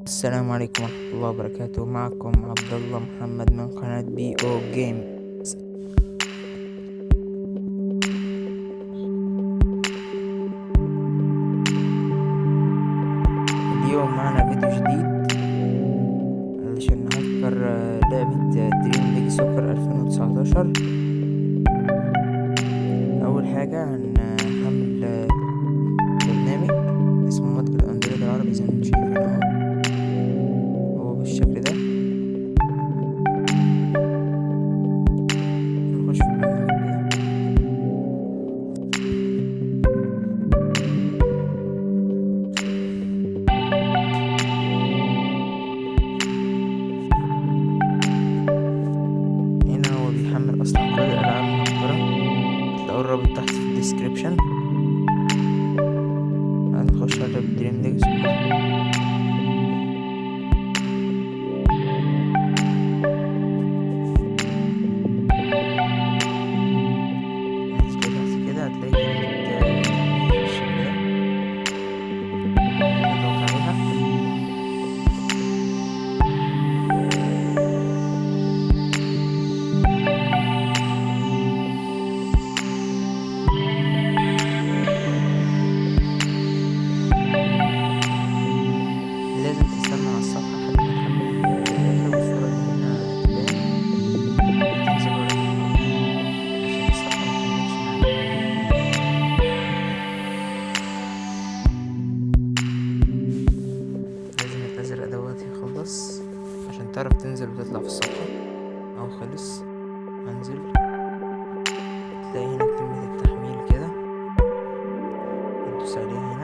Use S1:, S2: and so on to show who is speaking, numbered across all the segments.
S1: السلام عليكم ورحمة الله وبركاته. معكم عبد الله محمد من قناة بي أو جيم اليوم معنا فيديو جديد علشان نهكر لعبة Dream League Soccer 2019 أول حاجة هنحمل description. And hoşlarda bildirimde تعرف تنزل وتطلع في الصفحة أهو خلص هنزل. تلاقي هنا كلمة التحميل كده. هتدوس عليها هنا.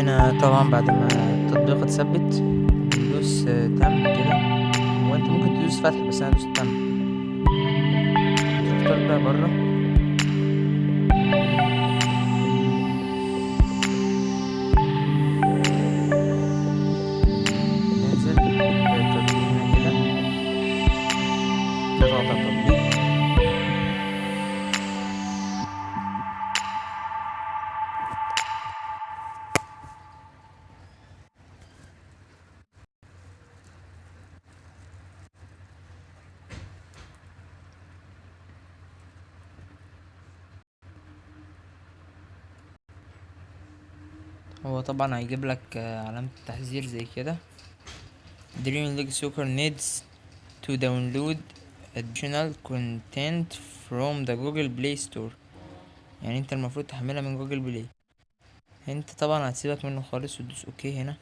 S1: هنا طبعا بعد ما التطبيق اتثبت ندوس تم كده. وانت ممكن تدوس فتح بس أنا دوست تم. تختار بقى بره. هو طبعا هيجيب لك آه، علامة التحذير زي كده. Dream League Soccer needs to download additional content from the Google Play Store. يعني انت المفروض تحملها من Google Play انت طبعا هتسيبك منه خالص وتدوس okay هنا.